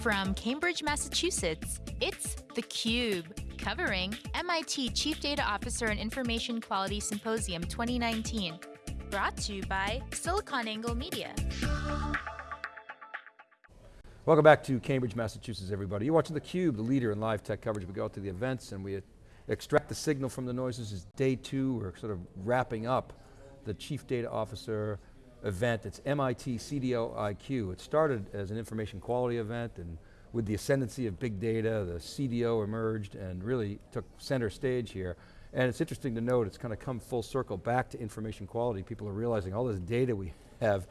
From Cambridge, Massachusetts, it's theCUBE, covering MIT Chief Data Officer and Information Quality Symposium 2019. Brought to you by SiliconANGLE Media. Welcome back to Cambridge, Massachusetts, everybody. You're watching theCUBE, the leader in live tech coverage. We go out to the events and we extract the signal from the noises. It's day two, we're sort of wrapping up the Chief Data Officer event. It's MIT CDO IQ. It started as an information quality event and with the ascendancy of big data, the CDO emerged and really took center stage here. And it's interesting to note, it's kind of come full circle back to information quality. People are realizing all this data we have,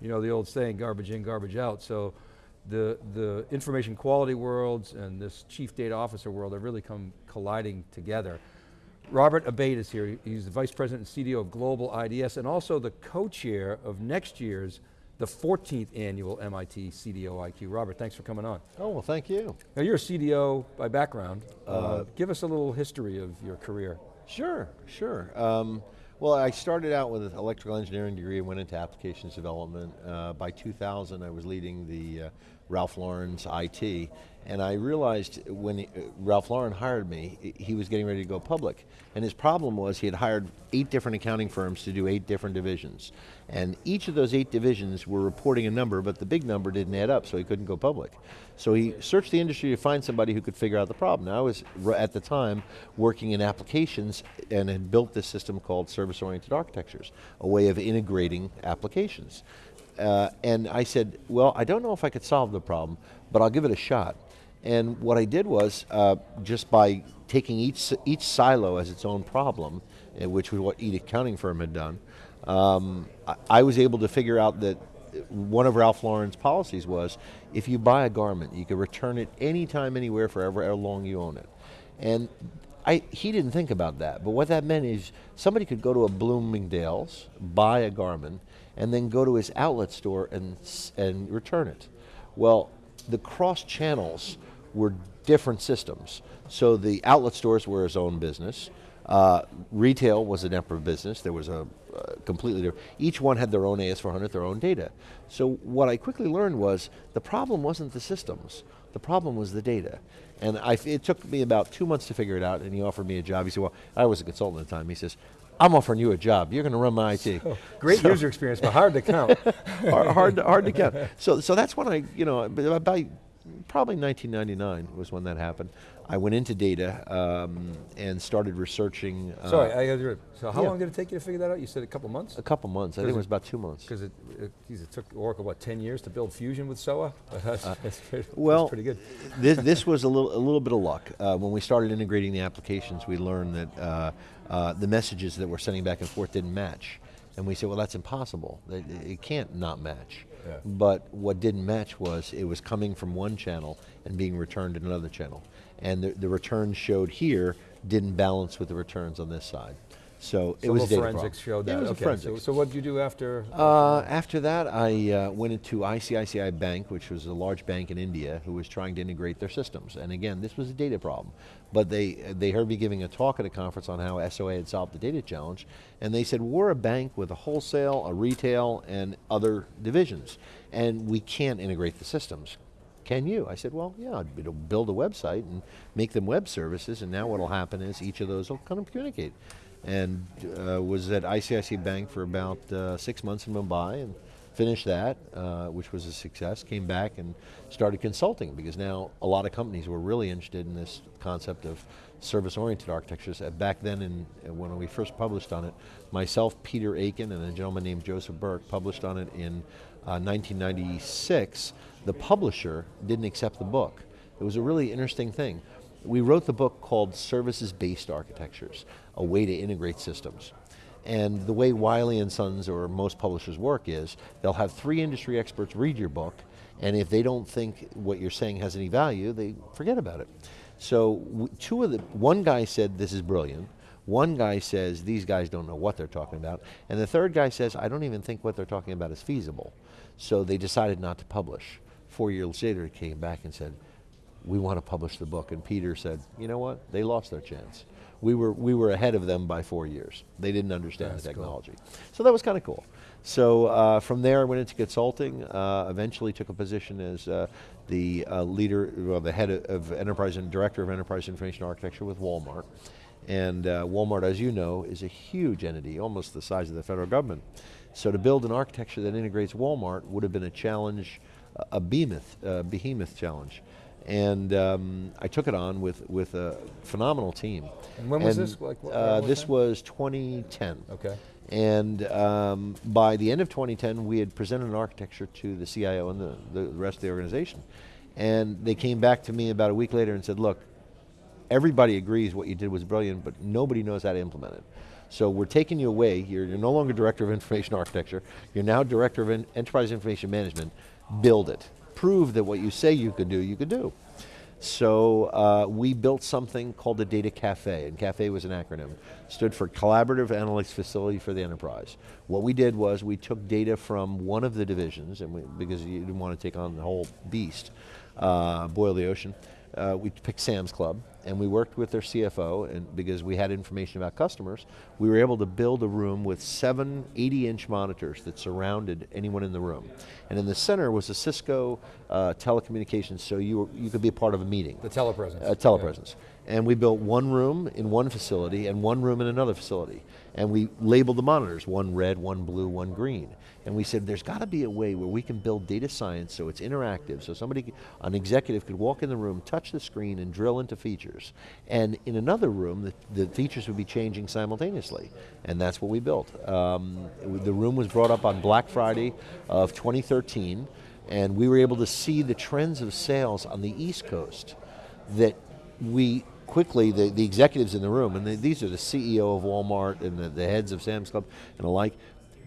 you know, the old saying, garbage in, garbage out. So the, the information quality worlds and this chief data officer world have really come colliding together. Robert Abate is here. He's the Vice President and CDO of Global IDS and also the co-chair of next year's, the 14th annual MIT CDO IQ. Robert, thanks for coming on. Oh, well thank you. Now you're a CDO by background. Uh, uh, give us a little history of your career. Sure, sure. Um, well, I started out with an electrical engineering degree and went into applications development. Uh, by 2000, I was leading the uh, Ralph Lauren's IT, and I realized when he, Ralph Lauren hired me, he was getting ready to go public. And his problem was he had hired eight different accounting firms to do eight different divisions. And each of those eight divisions were reporting a number, but the big number didn't add up, so he couldn't go public. So he searched the industry to find somebody who could figure out the problem. Now I was, at the time, working in applications and had built this system called service-oriented architectures, a way of integrating applications. Uh, and I said, well, I don't know if I could solve the problem, but I'll give it a shot. And what I did was, uh, just by taking each, each silo as its own problem, uh, which was what each accounting firm had done, um, I, I was able to figure out that one of Ralph Lauren's policies was, if you buy a garment, you can return it anytime, anywhere, forever, how long you own it. And I, he didn't think about that, but what that meant is somebody could go to a Bloomingdale's, buy a garment, and then go to his outlet store and, and return it. Well, the cross channels were different systems. So the outlet stores were his own business. Uh, retail was a separate business. There was a uh, completely different. Each one had their own AS400, their own data. So what I quickly learned was the problem wasn't the systems. The problem was the data. And I, it took me about two months to figure it out and he offered me a job. He said, well, I was a consultant at the time. He says, I'm offering you a job. You're going to run my IT. So, great so, user experience, but hard to count. hard, hard, to, hard to count. So, so that's when I, you know, about probably 1999 was when that happened. I went into data um, and started researching. Uh, Sorry, I got So how yeah. long did it take you to figure that out? You said a couple months? A couple months, I think it, it was about two months. Because it, it, it, took Oracle, what, 10 years to build Fusion with SOA? That's, uh, that's pretty, well, that's pretty good. this, this was a little, a little bit of luck. Uh, when we started integrating the applications, we learned that uh, uh, the messages that we're sending back and forth didn't match. And we said, well, that's impossible. It, it can't not match. But what didn't match was it was coming from one channel and being returned in another channel. And the, the returns showed here didn't balance with the returns on this side. So, so it was data forensics showed that. It was okay. a forensics. So, so what did you do after? Uh, after that, I uh, went into ICICI Bank, which was a large bank in India, who was trying to integrate their systems. And again, this was a data problem. But they, they heard me giving a talk at a conference on how SOA had solved the data challenge, and they said, we're a bank with a wholesale, a retail, and other divisions, and we can't integrate the systems. Can you? I said, well, yeah, I'd build a website and make them web services, and now what'll happen is each of those will kind of communicate and uh, was at ICICI Bank for about uh, six months in Mumbai and finished that, uh, which was a success, came back and started consulting because now a lot of companies were really interested in this concept of service-oriented architectures. Uh, back then, in, uh, when we first published on it, myself, Peter Aiken, and a gentleman named Joseph Burke published on it in 1996. Uh, the publisher didn't accept the book. It was a really interesting thing. We wrote the book called Services-Based Architectures, a way to integrate systems. And the way Wiley and Sons or most publishers work is, they'll have three industry experts read your book, and if they don't think what you're saying has any value, they forget about it. So two of the, one guy said this is brilliant, one guy says these guys don't know what they're talking about, and the third guy says I don't even think what they're talking about is feasible. So they decided not to publish. Four years later, he came back and said, we want to publish the book. And Peter said, you know what, they lost their chance. We were, we were ahead of them by four years. They didn't understand That's the cool. technology. So that was kind of cool. So uh, from there I went into consulting, uh, eventually took a position as uh, the uh, leader, well the head of, of enterprise and director of enterprise information architecture with Walmart. And uh, Walmart, as you know, is a huge entity, almost the size of the federal government. So to build an architecture that integrates Walmart would have been a challenge, a behemoth, a behemoth challenge. And um, I took it on with, with a phenomenal team. And when was this? Like, what- uh, what this time? was 2010. Okay. And um, by the end of 2010, we had presented an architecture to the CIO and the, the rest of the organization. And they came back to me about a week later and said, look, everybody agrees what you did was brilliant, but nobody knows how to implement it. So we're taking you away, you're, you're no longer Director of Information Architecture, you're now Director of En- Enterprise Information Management, build it. Prove that what you say you could do, you could do. So uh, we built something called the Data Cafe, and CAFE was an acronym. Stood for Collaborative Analytics Facility for the Enterprise. What we did was we took data from one of the divisions, and we, because you didn't want to take on the whole beast, uh, boil the ocean, uh, we picked Sam's Club, and we worked with their CFO, and because we had information about customers, we were able to build a room with seven 80-inch monitors that surrounded anyone in the room. And in the center was a Cisco uh, telecommunications, so you, were, you could be a part of a meeting. The telepresence. Uh, telepresence. And we built one room in one facility and one room in another facility. And we labeled the monitors, one red, one blue, one green. And we said, there's got to be a way where we can build data science so it's interactive, so somebody, an executive could walk in the room, touch the screen, and drill into features. And in another room, the, the features would be changing simultaneously. And that's what we built. Um, the room was brought up on Black Friday of 2013, and we were able to see the trends of sales on the East Coast that we quickly, the, the executives in the room, and the, these are the CEO of Walmart and the, the heads of Sam's Club and the like,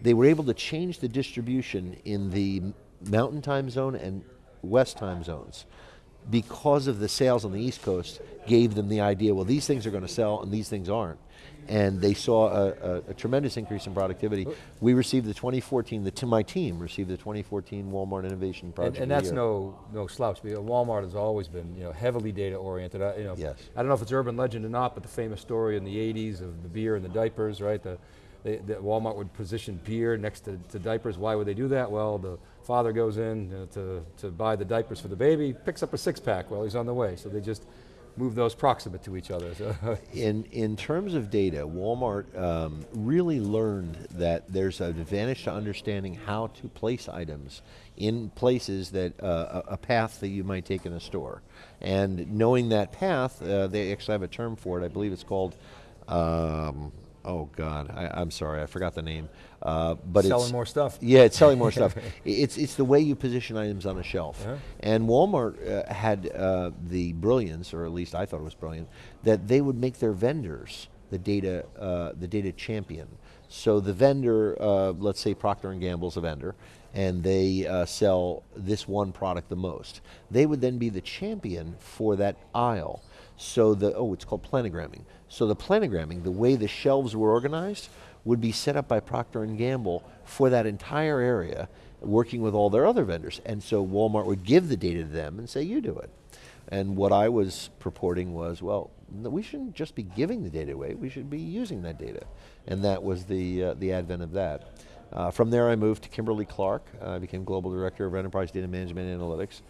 they were able to change the distribution in the mountain time zone and west time zones because of the sales on the East Coast gave them the idea, well, these things are going to sell and these things aren't. And they saw a, a, a tremendous increase in productivity. We received the 2014, the, to my team received the 2014 Walmart Innovation And, Project. and the that's no no slouch. Walmart has always been you know heavily data oriented. I, you know, Yes. I don't know if it's urban legend or not, but the famous story in the '80s of the beer and the diapers, right? The, they, the Walmart would position beer next to, to diapers. Why would they do that? Well, the father goes in uh, to to buy the diapers for the baby, picks up a six pack while he's on the way. So they just move those proximate to each other. So In, in terms of data, Walmart um, really learned that there's an advantage to understanding how to place items in places that, uh, a, a path that you might take in a store. And knowing that path, uh, they actually have a term for it, I believe it's called, um, oh God, I, I'm sorry, I forgot the name. Uh, but it's selling more stuff. yeah, it's selling more stuff. It's, it's the way you position items on a shelf. Uh-huh. And Walmart uh, had uh, the brilliance, or at least I thought it was brilliant, that they would make their vendors the data, uh, the data champion. So the vendor, uh, let's say Procter and Gamble's a vendor, and they uh, sell this one product the most. They would then be the champion for that aisle. So the, oh, it's called planogramming. So the planogramming, the way the shelves were organized, would be set up by Procter and Gamble for that entire area, working with all their other vendors. And so Walmart would give the data to them and say, you do it. And what I was purporting was, well, we shouldn't just be giving the data away, we should be using that data. And that was the, uh, the advent of that. Uh, from there I moved to Kimberly Clark, uh, I became Global Director of Enterprise Data Management Analytics.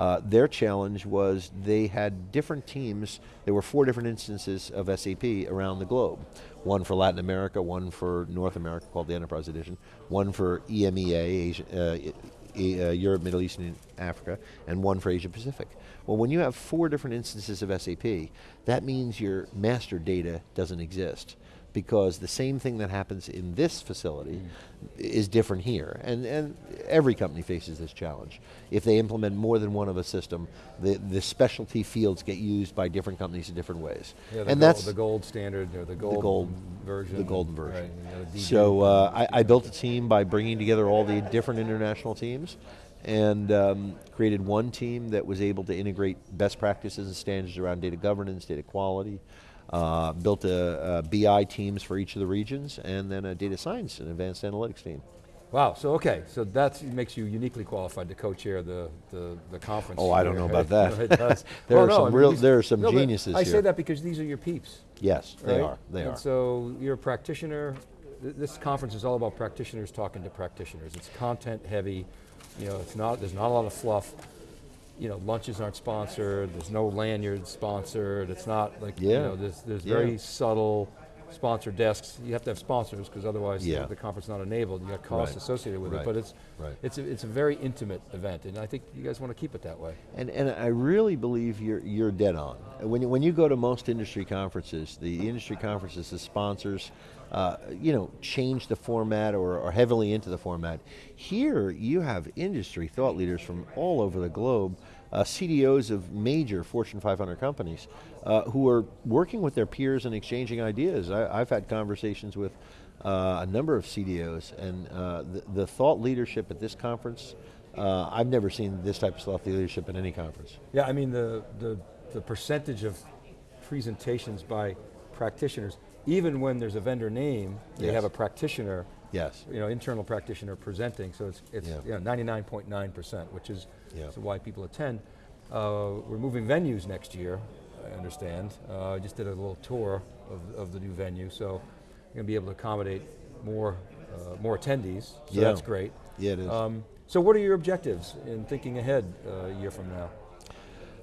Uh, their challenge was they had different teams, there were four different instances of SAP around the globe. One for Latin America, one for North America called the Enterprise Edition, one for EMEA, Asia, uh, uh, Europe, Middle East, and Africa, and one for Asia Pacific. Well, when you have four different instances of SAP, that means your master data doesn't exist because the same thing that happens in this facility is different here. And, and every company faces this challenge. If they implement more than one of a system, the, the specialty fields get used by different companies in different ways. Yeah, the and gold, that's the gold standard or the gold, gold- version. the golden version. Right, you know, So uh, I, I built a team by bringing together all the different international teams and um, created one team that was able to integrate best practices and standards around data governance, data quality, uh, built a, BI teams for each of the regions, and then a data science and advanced analytics team. Wow, so okay, so that makes you uniquely qualified to co-chair the, the, the conference. Oh, I don't here, know right? about that. No. There Well, are no, some I mean, real- these- there are some geniuses I say here. that because these are your peeps. Yes, they are. They and are. so you're a practitioner. This conference is all about practitioners talking to practitioners. It's content heavy. You know, it's not. There's not a lot of fluff. You know, lunches aren't sponsored. There's no lanyards sponsored. It's not like you know. There's there's Yeah. very subtle sponsor desks. You have to have sponsors because otherwise the- Yeah. the, conference is not enabled. You got costs Right. associated with Right. it. But it's Right. it's a, it's a very intimate event, and I think you guys want to keep it that way. And, and I really believe you're, you're dead on. When you, when you go to most industry conferences, the industry conferences, the sponsors, uh, you know, change the format or are heavily into the format. Here, you have industry thought leaders from all over the globe, uh, CDOs of major Fortune 500 companies, uh, who are working with their peers and exchanging ideas. I, I've had conversations with uh, a number of CDOs, and uh, the, the thought leadership at this conference, uh, I've never seen this type of thought leadership at any conference. Yeah, I mean the, the, the percentage of presentations by practitioners, even when there's a vendor name, they Yes. have a practitioner, Yes. you know, internal practitioner presenting, so it's, it's Yeah. you know, 99.9%, which is Yeah. why people attend. Uh, we're moving venues next year, I understand. Uh, I just did a little tour of, of the new venue, so we're going to be able to accommodate more, uh, more attendees, so Yeah. that's great. Yeah, it is. Um, so what are your objectives in thinking ahead uh, a year from now?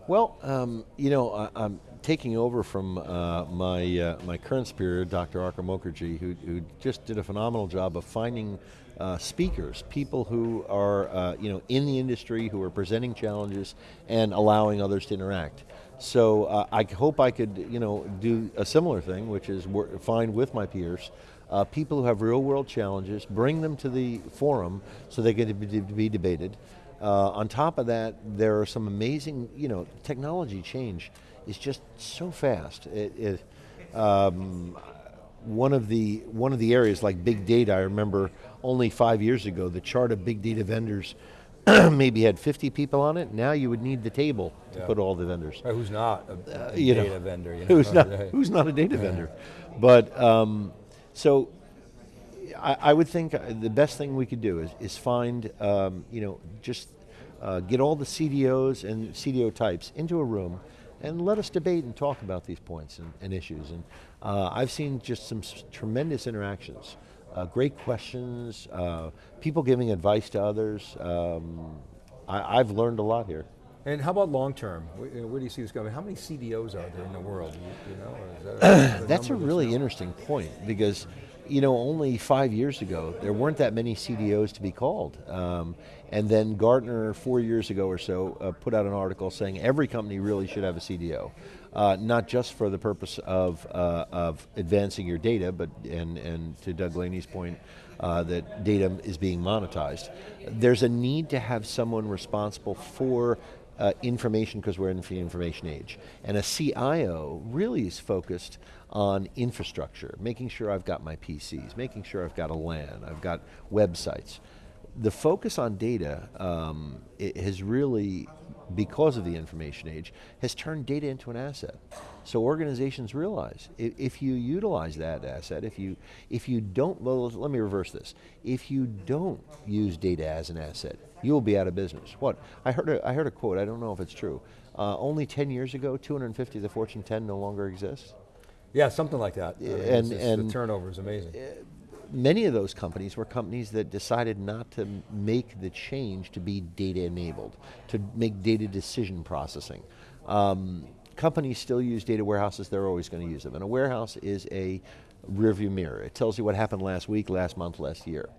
Well, um, you know, I, I'm taking over from uh, my uh, my current superior, Dr. Arka Mukherjee, who, who just did a phenomenal job of finding uh, speakers, people who are uh, you know in the industry, who are presenting challenges and allowing others to interact. So uh, I hope I could you know do a similar thing, which is find with my peers. Uh, people who have real world challenges, bring them to the forum so they to be, be debated. Uh, on top of that, there are some amazing, you know, technology change is just so fast. It, it, um, one of the one of the areas like big data, I remember only five years ago, the chart of big data vendors maybe had 50 people on it. Now you would need the table to Yeah. put all the vendors. Or who's not a, a Uh, you know, data vendor? You know? Who's not, Right. who's not a data vendor? But um, so I, I would think uh, the best thing we could do is, is find, um, you know, just uh, get all the CDOs and CDO types into a room and let us debate and talk about these points and, and issues. And uh, I've seen just some s- tremendous interactions, uh, great questions, uh, people giving advice to others. Um, I, I've learned a lot here. And how about long term? Where, do you see this going? How many CDOs are there in the world? You, know, that a- That's a really interesting point because, you know, only five years ago there weren't that many CDOs to be called, um, and then Gartner four years ago or so uh, put out an article saying every company really should have a CDO, uh, not just for the purpose of uh, of advancing your data, but and and to Doug Laney's point. Uh, that data is being monetized. There's a need to have someone responsible for uh, information because we're in the information age. And a CIO really is focused on infrastructure, making sure I've got my PCs, making sure I've got a LAN, I've got websites. The focus on data um, has really, because of the information age, has turned data into an asset. So organizations realize if, if you utilize that asset, if you if you don't, well, let me reverse this. If you don't use data as an asset, you will be out of business. What I heard, a, I heard a quote. I don't know if it's true. Uh, only 10 years ago, 250 of the Fortune 10 no longer exist. Yeah, something like that. I mean, And- just- and- the turnover is amazing. Many of those companies were companies that decided not to make the change to be data enabled, to make data decision processing. Um, companies still use data warehouses, they're always going to use them. And a warehouse is a rearview mirror. It tells you what happened last week, last month, last year.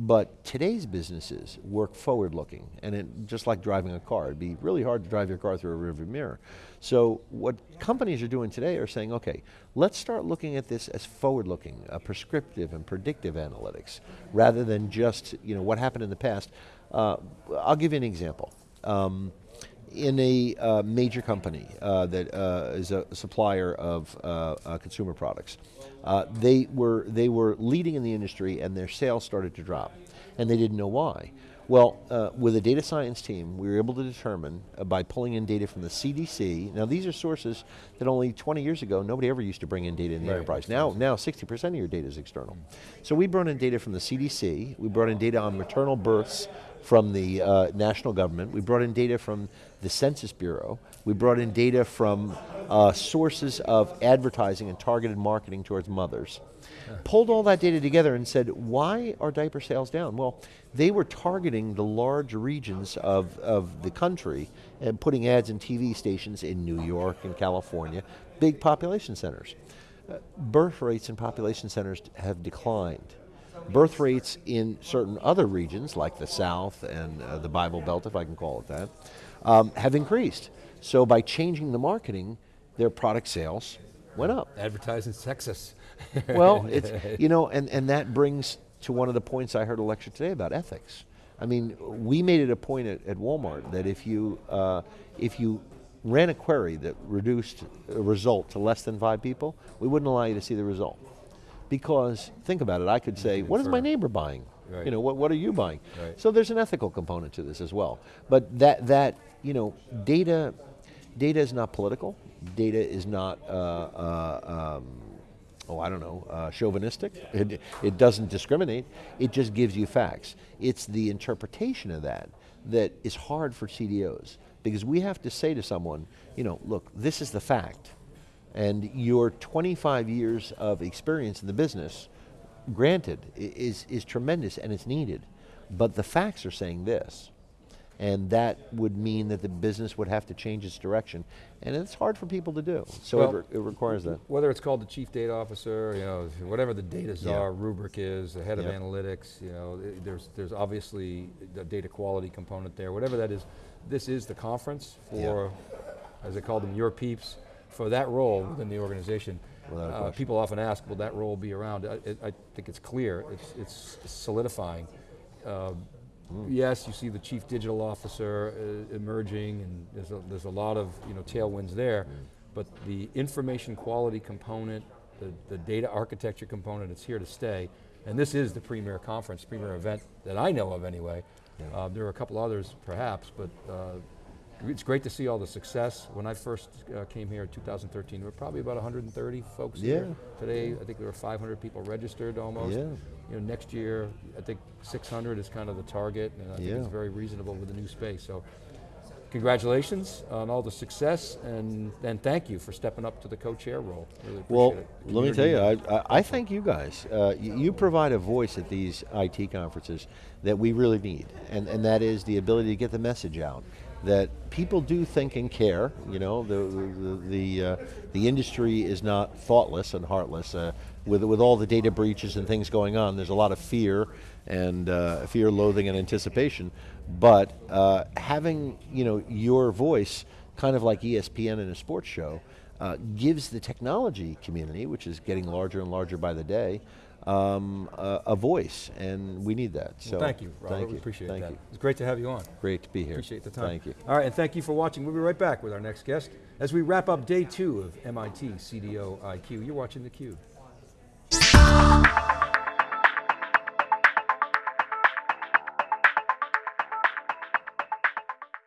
But today's businesses work forward looking, and it, just like driving a car, it'd be really hard to drive your car through a rearview mirror. So, what companies are doing today are saying, okay, let's start looking at this as forward looking, uh, prescriptive and predictive analytics, rather than just you know, what happened in the past. Uh, I'll give you an example. Um, in a uh, major company uh, that uh, is a supplier of uh, uh, consumer products. Uh, they were they were leading in the industry, and their sales started to drop, and they didn't know why. Well, uh, with a data science team, we were able to determine uh, by pulling in data from the CDC. Now, these are sources that only 20 years ago nobody ever used to bring in data in the Right, enterprise. Now, now 60% of your data is external. So we brought in data from the CDC. We brought in data on maternal births from the uh, national government. We brought in data from the Census Bureau. We brought in data from uh, sources of advertising and targeted marketing towards mothers. Pulled all that data together and said, why are diaper sales down? Well, they were targeting the large regions of, of the country and putting ads in TV stations in New York and California, big population centers. Uh, birth rates in population centers have declined. Birth rates in certain other regions, like the South and uh, the Bible Belt, if I can call it that, um, have increased. So by changing the marketing, their product sales went up. Advertising sexist. Well, it's, you know, and, and that brings to one of the points I heard a lecture today about ethics. I mean, we made it a point at, at Walmart that if you, uh, if you ran a query that reduced a result to less than five people, we wouldn't allow you to see the result. Because, think about it, I could say, what is my neighbor buying? Right. You know, what, what are you buying? Right. So there's an ethical component to this as well. But that, that you know, data, data is not political. Data is not, uh, uh, um, oh, I don't know, uh, chauvinistic. It, it doesn't discriminate. It just gives you facts. It's the interpretation of that that is hard for CDOs because we have to say to someone, you know, look, this is the fact. And your 25 years of experience in the business, granted, is, is tremendous and it's needed. But the facts are saying this. And that would mean that the business would have to change its direction. And it's hard for people to do. So Well, it, re- it requires that. Whether it's called the chief data officer, you know, whatever the data Yeah. czar rubric is, the head of analytics, you know, there's, there's obviously the data quality component there, whatever that is, this is the conference for, as they call them, your peeps, for that role within the organization. Uh, people often ask, will that role be around? I, I think it's clear, it's, it's solidifying. Uh, Hmm. Yes, you see the chief digital officer uh, emerging, and there's a, there's a lot of you know tailwinds there, Hmm. but the information quality component, the, the data architecture component, it's here to stay. And this is the premier conference, premier event that I know of anyway. Uh, there are a couple others perhaps, but uh, it's great to see all the success. When I first uh, came here in 2013, there were probably about 130 folks here. Yeah. Today, I think there were 500 people registered almost. Yeah. You know, next year, I think 600 is kind of the target, and I think it's very reasonable with the new space. So, congratulations on all the success, and and thank you for stepping up to the co-chair role. Really appreciate Well, let me tell you, I, I, I thank you guys. Uh, you, you provide a voice at these IT conferences that we really need, and, and that is the ability to get the message out. That people do think and care. You know, the the the, uh, the industry is not thoughtless and heartless. Uh, with with all the data breaches and things going on, there's a lot of fear and uh, fear, loathing, and anticipation. But uh, having you know your voice, kind of like ESPN in a sports show, uh, gives the technology community, which is getting larger and larger by the day, um, a, a voice, and we need that. So Well, thank you, Robert. Thank we you. appreciate thank that. You. It's great to have you on. Great to be here. Appreciate the time. Thank you. All right, and thank you for watching. We'll be right back with our next guest as we wrap up day two of MIT CDO IQ. You're watching theCUBE.